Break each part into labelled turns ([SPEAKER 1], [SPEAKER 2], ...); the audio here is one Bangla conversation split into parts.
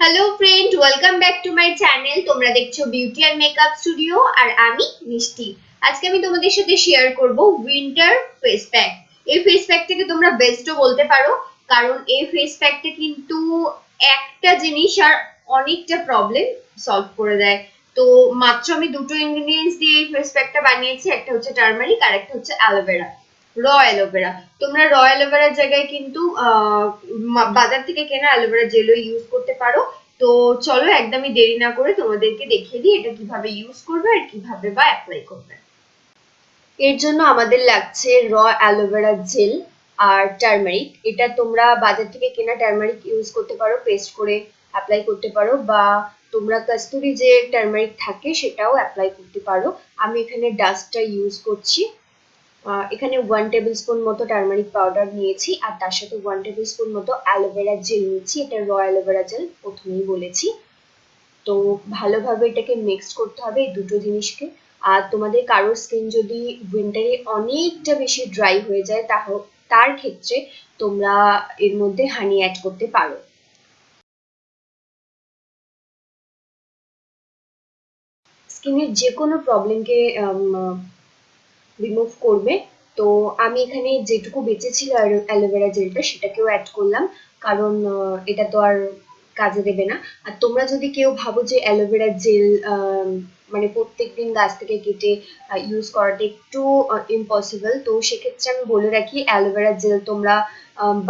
[SPEAKER 1] Hello friend welcome back to my channel তোমরা দেখছ বিউটি অ্যান্ড মেকআপ স্টুডিও আর আমি মিষ্টি। আজকে আমি তোমাদের সাথে শেয়ার করব উইন্টার ফেস প্যাক এই ফেস প্যাকটাকে তোমরা বেস্টও বলতে পারো, কারণ এই ফেস প্যাকটা কিন্তু একটা জিনিস আর অনেকটা প্রবলেম সলভ করে দেয়। তো মাত্র আমি দুটো ইনগ্রেডিয়েন্টস দিয়ে এই ফেস প্যাকটা বানিয়েছি, একটা হচ্ছে টার্মারিক আর একটা হচ্ছে অ্যালোভেরা র অ্যালোভেরা তোমরা র অ্যালোভেরার জায়গায় কিন্তু বাজার থেকে কেনা অ্যালোভেরা জেলও ইউজ করতে পারো। তো চলো একদমই দেরি না করে তোমাদেরকে দেখিয়ে দিই এটা কীভাবে ইউজ করবে আর কীভাবে বা অ্যাপ্লাই করবে। এর জন্য আমাদের লাগছে র অ্যালোভেরা জেল আর টার্মারিক এটা তোমরা বাজার থেকে কেনা টার্মারিক ইউজ করতে পারো পেস্ট করে অ্যাপ্লাই করতে পারো বা তোমরা কাস্তুরি যে টার্মারিক থাকে সেটাও অ্যাপ্লাই করতে পারো। আমি এখানে ডাস্টটা ইউজ করছি। এখানে ওয়ান টেবিল স্পুন মতো টার্মারিক পাউডার নিয়েছি, আর তার সাথে ওয়ান টেবিল স্পুন মতো অ্যালোভেরা জেল নিয়েছি। এটা র অ্যালোভেরা জেল প্রথমেই বলেছি। তো ভালোভাবে এটাকে মিক্সড করতে হবে এই দুটো জিনিসকে। আর তোমাদের কারোর স্কিন যদি উইন্টারে অনেকটা বেশি ড্রাই হয়ে যায় তার ক্ষেত্রে তোমরা এর মধ্যে হানি অ্যাড করতে পারো। স্কিনের যে কোনো প্রবলেমকে রিমুভ করবে। তো আমি এখানে যেটুকু বেঁচেছিল অ্যালোভেরা জেলটা, সেটাকেও অ্যাড করলাম। কারণ এটা তো আর কাজে দেবে না। আর তোমরা যদি কেউ ভাবো যে অ্যালোভেরা জেল মানে প্রত্যেক দিন গাছ থেকে কেটে ইউজ করাটা একটু ইম্পসিবল তো সেক্ষেত্রে আমি বলে রাখি, অ্যালোভেরা জেল তোমরা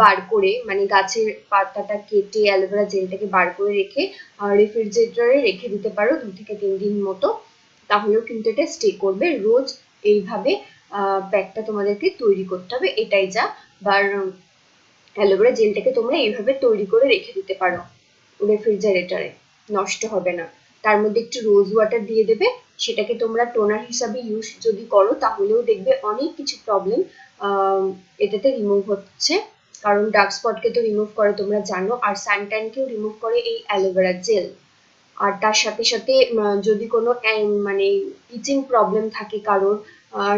[SPEAKER 1] বার করে মানে গাছের পাতাটা কেটে অ্যালোভেরা জেলটাকে বার করে রেখে রেফ্রিজারেটরে রেখে দিতে পারো দু থেকে তিন দিন মতো। তাহলেও কিন্তু এটা স্টে করবে। রোজ এইভাবে প্যাকটা তোমাদেরকে তৈরি করতে হবে। এটাই যা, বার অ্যালোভেরা জেলটাকে তোমরা এইভাবে তৈরি করে রেখে দিতে পারো। রেফ্রিজারেটরে নষ্ট হবে না। তার মধ্যে একটু রোজ ওয়াটার দিয়ে দেবে। সেটাকে তোমরা টোনার হিসাবে ইউজ যদি করো, তাহলেও দেখবে অনেক কিছু প্রবলেম এটাতে রিমুভ হচ্ছে। কারণ ডার্ক স্পটকে তো রিমুভ করে, তোমরা জানো। আর সানট্যানকেও রিমুভ করে এই অ্যালোভেরা জেল আর তার সাথে সাথে যদি কোনো মানে ইচিং প্রবলেম থাকে কারোর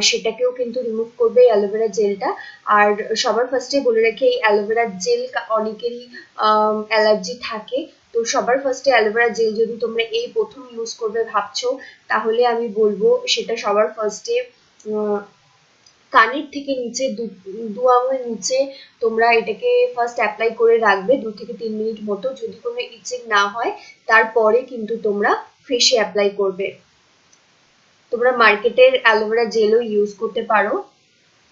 [SPEAKER 1] সেটাকেও কিন্তু রিমুভ করবে এই অ্যালোভেরা জেলটা আর সবার ফার্স্টে বলে রাখি, এই অ্যালোভেরা জেল অনেকেরই অ্যালার্জি থাকে। তো সবার ফার্স্টে অ্যালোভেরা জেল যদি তোমরা এই প্রথম ইউজ করবে ভাবছ, তাহলে আমি বলব সেটা সবার ফার্স্টে কানের থেকে নিচে, দু আঙুল নিচে তোমরা এটাকে ফার্স্ট অ্যাপ্লাই করে রাখবে দু থেকে তিন মিনিট মতো। যদি কোনো ইচিং না হয়, তারপরে কিন্তু তোমরা ফেসে অ্যাপ্লাই করবে। তোমরা মার্কেটের অ্যালোভেরা জেলও ইউজ করতে পারো।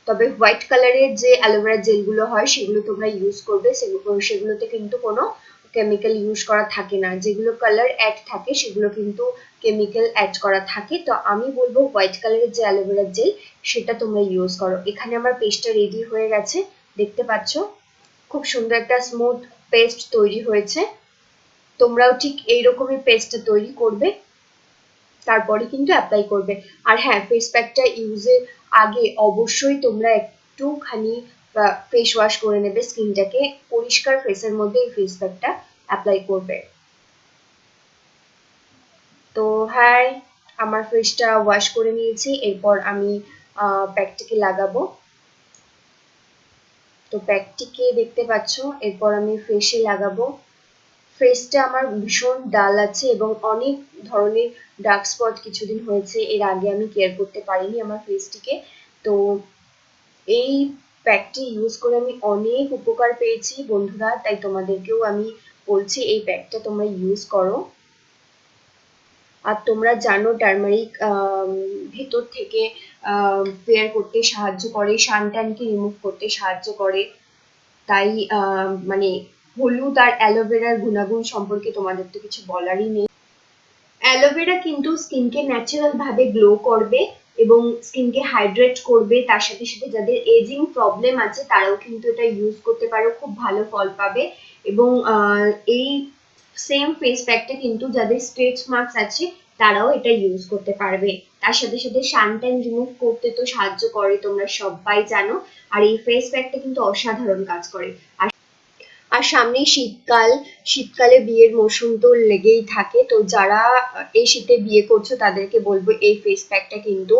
[SPEAKER 1] তবে হোয়াইট কালারের যে অ্যালোভেরা জেলগুলো হয়, সেগুলো তোমরা ইউজ করবে। সেগুলোতে কিন্তু কোনো কেমিক্যাল ইউজ করা থাকে না। যেগুলো কালার অ্যাড থাকে, সেগুলো কিন্তু কেমিক্যাল অ্যাড করা থাকে। তো আমি বলব হোয়াইট কালারের যে অ্যালোভেরা জেল, সেটা তোমরা ইউজ করো। এখানে আমার পেস্টটা রেডি হয়ে গেছে। দেখতে পাচ্ছ? খুব সুন্দর একটা স্মুথ পেস্ট তৈরি হয়েছে। তোমরাও ঠিক এইরকমই পেস্টটা তৈরি করবে। তারপরে কিন্তু অ্যাপ্লাই করবে। আর হ্যাঁ ফেস প্যাকটা ইউজের আগে অবশ্যই তোমরা একটুখানি ফেস ওয়াশ করে নেবে স্কিনটাকে পরিষ্কার ফেসের মধ্যে এই ফেস প্যাকটা অ্যাপ্লাই করবে। তো হ্যাঁ আমার ফেসটা ওয়াশ করে নিয়েছি। এরপর আমি প্যাকটিকে লাগাবো। তো প্যাকটিকে দেখতে পাচ্ছ, এরপর আমি ফেসে লাগাবো। ফেসটা আমার ভীষণ ডাল আছে এবং অনেক ধরনের ডার্ক স্পট কিছুদিন হয়েছে, এর আগে আমি কেয়ার করতে পারিনি আমার ফেসটিকে। তো এই প্যাকটি ইউজ করে আমি অনেক উপকার পেয়েছি বন্ধুরা, তাই তোমাদেরকেও আমি বলছি এই প্যাকটা তোমরা ইউজ করো। আর তোমরা জানো টার্মারিক ভেতর থেকে ফেয়ার করতে সাহায্য করে সানট্যানকে রিমুভ করতে সাহায্য করে। তাই মানে হলুদ আর অ্যালোভেরার গুণাগুণ সম্পর্কে তোমাদের তো কিছু বলারই নেই। অ্যালোভেরা কিন্তু স্কিনকে ন্যাচারাল ভাবে গ্লো করবে এবং স্কিনকে হাইড্রেট করবে, তার সাথে সাথে যাদের এজিং প্রবলেম আছে, তারাও কিন্তু এটা ইউজ করতে পারো, খুব ভালো ফল পাবে। এবং এই সেম ফেস প্যাকটা কিন্তু যাদের স্ট্রেচ মার্কস আছে, তারাও এটা ইউজ করতে পারবে। তার সাথে সাথে সানট্যান রিমুভ করতে তো সাহায্য করে, তোমরা সবাই জানো। আর এই ফেস প্যাকটা কিন্তু অসাধারণ কাজ করে। আর আর সামনেই শীতকাল, শীতকালে বিয়ের মৌসুম তো লেগেই থাকে। তো যারা এই শীতে বিয়ে করছ, তাদেরকে বলব এই ফেস প্যাকটা কিন্তু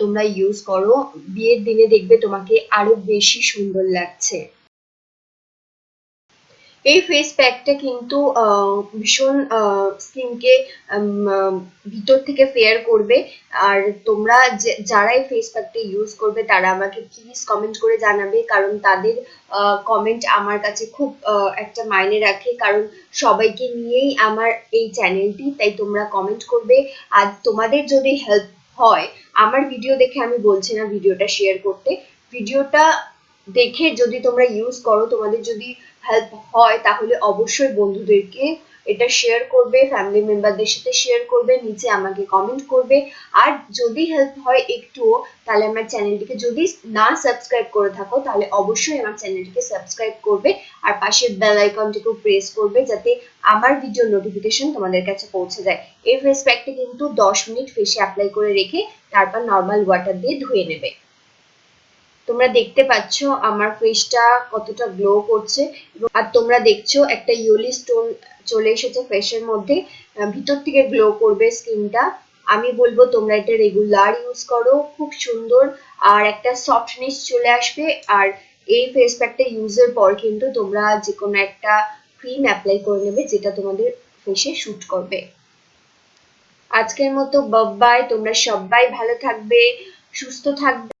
[SPEAKER 1] তোমরা ইউজ করো। বিয়ের দিনে দেখবে তোমাকে আরও বেশি সুন্দর লাগছে। এই ফেস প্যাকটা কিন্তু ভীষণ স্কিনকে ভিতর থেকে ফেয়ার করবে। আর তোমরা যারা এই ফেস প্যাকটা ইউজ করবে, তারা আমাকে প্লিজ কমেন্ট করে জানাবে। কারণ তাদের কমেন্ট আমার কাছে খুব একটা মাইনে রাখে। কারণ সবাইকে নিয়েই আমার এই চ্যানেলটি তাই তোমরা কমেন্ট করবে। আর তোমাদের যদি হেল্প হয়, আমার ভিডিও দেখে আমি বলছি না ভিডিওটা শেয়ার করতে। ভিডিওটা দেখে যদি তোমরা ইউজ করো, তোমাদের যদি হেল্প হয়, তাহলে অবশ্যই বন্ধুদেরকে এটা শেয়ার করবে ফ্যামিলি মেম্বারদের সাথে শেয়ার করবে নিচে আমাকে কমেন্ট করবে। আর যদি হেল্প হয় একটুও, তাহলে আমার চ্যানেলটিকে যদি না সাবস্ক্রাইব করে থাকো, তাহলে অবশ্যই আমার চ্যানেলটিকে সাবস্ক্রাইব করবে। আর পাশের বেল আইকনটিকেও প্রেস করবে, যাতে আমার ভিডিও নোটিফিকেশন তোমাদের কাছে পৌঁছে যায়। এই ফেস প্যাকটা কিন্তু দশ মিনিট ফেসে অ্যাপ্লাই করে রেখে, তারপর নর্মাল ওয়াটার দিয়ে ধুয়ে নেবে। তোমরা দেখতে পাচ্ছ আমার ফেসটা কতটা গ্লো করছে আর তোমরা দেখছ একটা ইয়েলি স্টোন চলে এসেছে ফেসের মধ্যে। ভিতর থেকে গ্লো করবে স্কিনটা আমি বলব তোমরা এটা রেগুলার ইউজ করো, খুব সুন্দর। আর একটা সফটনেস চলে আসবে। আর এই ফেস প্যাকটা ইউজের পর কিন্তু তোমরা যে কোনো একটা ক্রিম অ্যাপ্লাই করে নেবে যেটা তোমাদের ফেসে শুট করবে। আজকের মতো বাই তোমরা সবাই ভালো থাকবে, সুস্থ থাকবে।